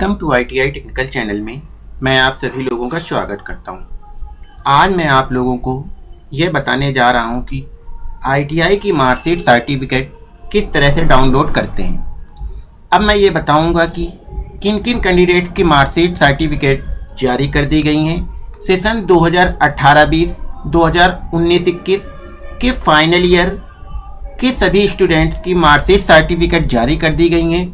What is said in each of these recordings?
Welcome to I technical channel में मैं आप सभी लोगों का स्वागत करता हूँ। आज मैं आप लोगों को यह बताने जा रहा हूँ कि आईटीआई की मार्कशीट सर्टिफिकेट किस तरह से डाउनलोड करते हैं। अब मैं ये बताऊँगा कि किन किन कैंडिडेट्स की मार्कशीट सर्टिफिकेट जारी कर दी गई हैं। सेशन 2018-20, 2019-21 के फाइनल ईयर के सभी स्टूडेंट्स की मार्कशीट सर्टिफिकेट जारी कर दी गई हैं।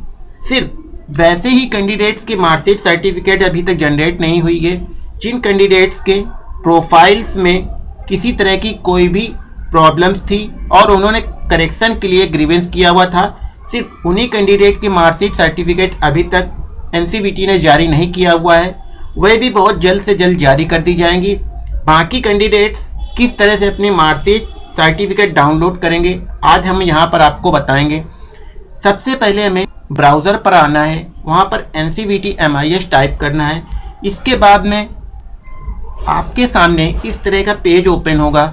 सिर्फ़ वैसे ही कैंडिडेट्स की मार्कशीट सर्टिफिकेट अभी तक जनरेट नहीं हुई है। जिन कैंडिडेट्स के प्रोफाइल्स में किसी तरह की कोई भी प्रॉब्लम्स थी और उन्होंने करेक्शन के लिए ग्रीवेंस किया हुआ था, सिर्फ़ उन्हीं कैंडिडेट की मार्कशीट सर्टिफिकेट अभी तक एनसीबीटी ने जारी नहीं किया हुआ है। वह भी बहुत जल्द से जल्द जारी कर दी जाएँगी। बाकी कैंडिडेट्स किस तरह से अपनी मार्कशीट सर्टिफिकेट डाउनलोड करेंगे, आज हम यहाँ पर आपको बताएँगे। सबसे पहले हमें ब्राउज़र पर आना है, वहाँ पर N C V T M I S type करना है। इसके बाद में आपके सामने इस तरह का पेज ओपन होगा।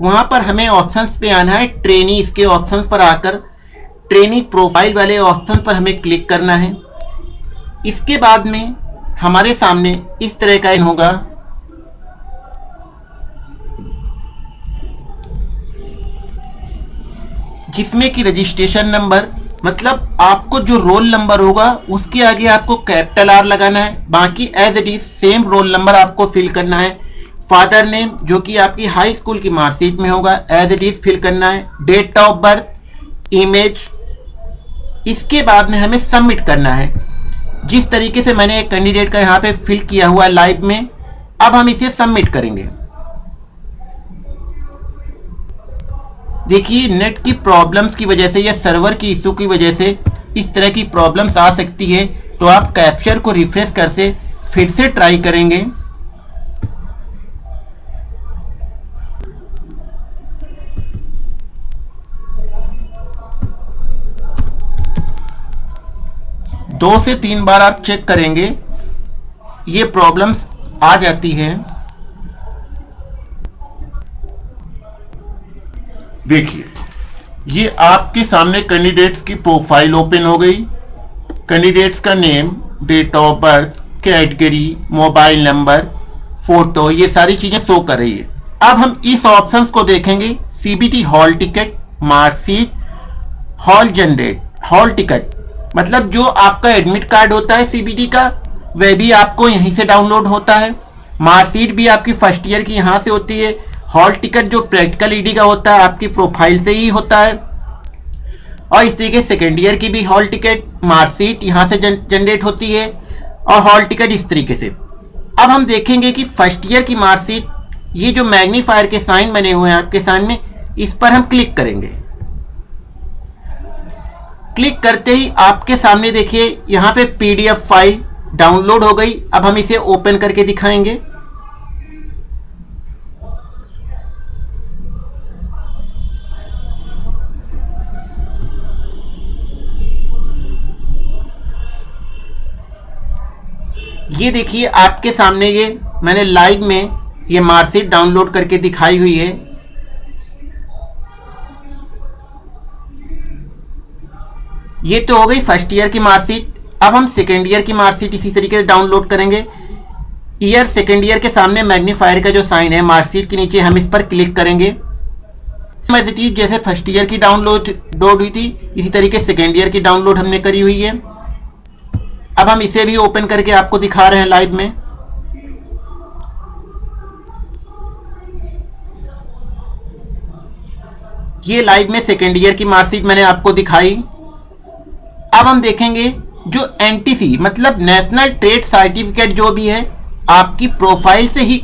वहाँ पर हमें ऑप्शंस पे आना है, ट्रेनी। इसके ऑप्शंस पर आकर ट्रेनी प्रोफ़ाइल वाले ऑप्शन पर हमें क्लिक करना है। इसके बाद में हमारे सामने इस तरह का इन होगा। जिसमें कि रजिस्ट्रेशन नंबर मतलब आपको जो रोल नंबर होगा, उसके आगे आपको कैपिटल आर लगाना है। बाकी as it is same roll number आपको फिल करना है। फादर नेम जो कि आपकी हाई स्कूल की मार्कशीट में होगा एज इट इज़ फिल करना है। डेट ऑफ़ बर्थ इमेज इसके बाद में हमें सबमिट करना है। जिस तरीके से मैंने एक कैंडिडेट का यहाँ पे फिल किया हुआ है लाइव में, अब हम इसे सबमिट करेंगे। देखिए नेट की प्रॉब्लम्स की वजह से या सर्वर की इशू की वजह से इस तरह की प्रॉब्लम्स आ सकती है। तो आप कैप्चर को रिफ्रेश कर से फिर से ट्राई करेंगे। दो से तीन बार आप चेक करेंगे, ये प्रॉब्लम्स आ जाती है। देखिए, ये आपके सामने कैंडिडेट्स की प्रोफ़ाइल ओपन हो गई। कैंडिडेट्स का name date of birth category mobile number photo ये सारी चीज़ें शो कर रही है। अब हम इस ऑप्शंस को देखेंगे। CBT hall ticket marksheet hall generate hall ticket मतलब जो आपका एडमिट कार्ड होता है सीबीटी का, वह भी आपको यहीं से डाउनलोड होता है। मार्कशीट भी आपकी फ़र्स्ट ईयर की यहाँ से होती है। हॉल टिकट जो प्रैक्टिकल ईडी का होता है, आपकी प्रोफ़ाइल से ही होता है। और इस तरीके सेकेंड ईयर की भी हॉल टिकट मार्कशीट यहाँ से जनरेट होती है, और हॉल टिकट इस तरीके से। अब हम देखेंगे कि फ़र्स्ट ईयर की मार्कशीट ये जो मैग्नीफायर के साइन बने हुए हैं आपके सामने, इस पर हम क्लिक करेंगे। क्लिक करते ही आपके सामने देखिए, यहाँ पे पीडीएफ फ़ाइल डाउनलोड हो गई। अब हम इसे ओपन करके दिखाएँगे। ये देखिए, आपके सामने ये मैंने लाइव में ये मार्कशीट डाउनलोड करके दिखाई हुई है। ये तो हो गई फ़र्स्ट ईयर की मार्कशीट अब हम सेकेंड ईयर की मार्कशीट इसी तरीके से डाउनलोड करेंगे। ईयर सेकेंड ईयर के सामने मैग्नीफायर का जो साइन है मार्कशीट के नीचे हम इस पर क्लिक करेंगे। जैसे फ़र्स्ट ईयर की डाउनलोड हुई थी, इसी तरीके सेकेंड ईयर की डाउनलोड हमने करी हुई है। अब हम इसे भी ओपन करके आपको दिखा रहे हैं लाइव में। ये लाइव में सेकेंड ईयर की मार्कशीट मैंने आपको दिखाई। अब हम देखेंगे जो एनटीसी मतलब नेशनल ट्रेड सर्टिफिकेट जो भी है, आपकी प्रोफ़ाइल से ही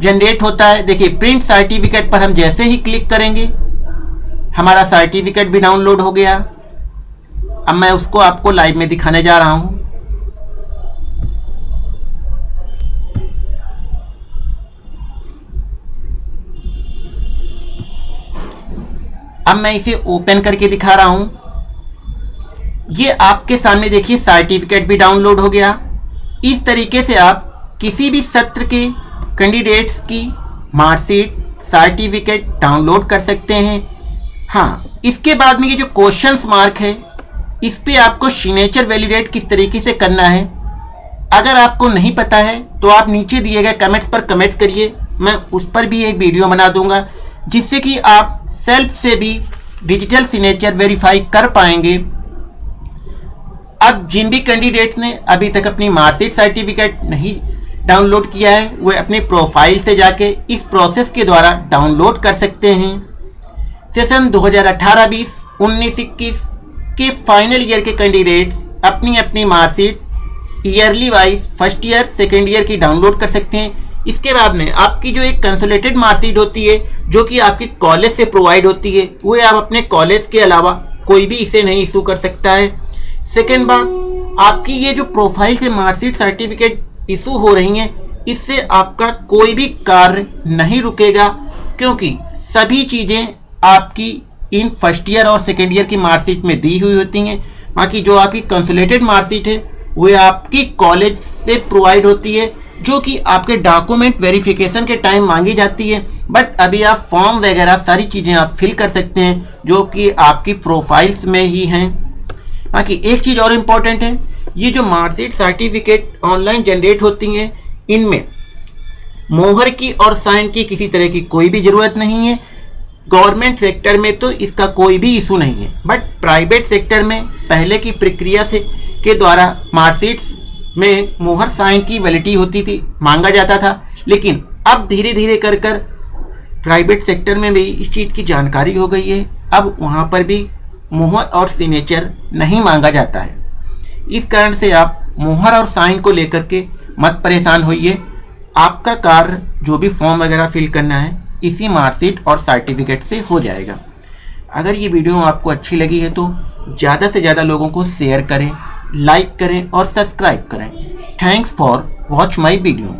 जनरेट होता है। देखिए प्रिंट सर्टिफिकेट पर हम जैसे ही क्लिक करेंगे, हमारा सर्टिफिकेट भी डाउनलोड हो गया। अब मैं उसको आपको लाइव में दिखाने जा रहा हूँ। अब मैं इसे ओपन करके दिखा रहा हूँ। ये आपके सामने देखिए सर्टिफिकेट भी डाउनलोड हो गया। इस तरीके से आप किसी भी सत्र के कैंडिडेट्स की मार्कशीट सर्टिफिकेट डाउनलोड कर सकते हैं। हाँ इसके बाद में ये जो क्वेश्चंस मार्क है, इस पर आपको सिग्नेचर वैलिडेट किस तरीके से करना है। अगर आपको नहीं पता है तो आप नीचे दिए गए कमेंट्स पर कमेंट करिए। मैं उस पर भी एक वीडियो बना दूँगा, जिससे कि आप सेल्फ से भी डिजिटल सिग्नेचर वेरीफाई कर पाएँगे। अब जिन भी कैंडिडेट्स ने अभी तक अपनी मार्कशीट सर्टिफिकेट नहीं डाउनलोड किया है, वे अपने प्रोफ़ाइल से जाके इस प्रोसेस के द्वारा डाउनलोड कर सकते हैं। सेशन 2018-20 19-21 के फाइनल ईयर के कैंडिडेट्स अपनी अपनी marksheet yearly wise first year second year की डाउनलोड कर सकते हैं। इसके बाद में आपकी जो एक कंसोलेटेड मार्कशीट होती है, जो कि आपकी कॉलेज से प्रोवाइड होती है, वो आप अपने कॉलेज के अलावा कोई भी इसे नहीं इशू कर सकता है। सेकेंड बात, आपकी ये जो प्रोफ़ाइल से मार्कशीट सर्टिफिकेट इशू हो रही हैं, इससे आपका कोई भी कार्य नहीं रुकेगा, क्योंकि सभी चीज़ें आपकी इन फ़र्स्ट ईयर और सेकेंड ईयर की मार्कशीट में दी हुई होती हैं। बाकी जो आपकी कंसुलेटेड मार्कशीट है वह आपकी कॉलेज से प्रोवाइड होती है। जो कि आपके डॉक्यूमेंट वेरिफिकेशन के टाइम मांगी जाती है। बट अभी आप फॉर्म वगैरह सारी चीज़ें आप फिल कर सकते हैं, जो कि आपकी प्रोफाइल्स में ही हैं। बाकी एक चीज़ और इंपॉर्टेंट है, ये जो मार्कशीट सर्टिफिकेट ऑनलाइन जनरेट होती हैं, इनमें मोहर की और साइन की किसी तरह की कोई भी ज़रूरत नहीं है। गवर्नमेंट सेक्टर में तो इसका कोई भी इशू नहीं है। बट प्राइवेट सेक्टर में पहले की प्रक्रिया से के द्वारा मार्कशीट्स में मोहर साइन की वैलिटी होती थी, मांगा जाता था। लेकिन अब धीरे धीरे कर कर प्राइवेट सेक्टर में भी इस चीज़ की जानकारी हो गई है। अब वहाँ पर भी मोहर और सिग्नेचर नहीं मांगा जाता है। इस कारण से आप मोहर और साइन को लेकर के मत परेशान होइए। आपका कार्य जो भी फॉर्म वगैरह फिल करना है, इसी मार्कशीट और सर्टिफिकेट से हो जाएगा। अगर ये वीडियो आपको अच्छी लगी है तो ज़्यादा से ज़्यादा लोगों को शेयर करें। लाइक करें और सब्सक्राइब करें। Thanks for watch my video.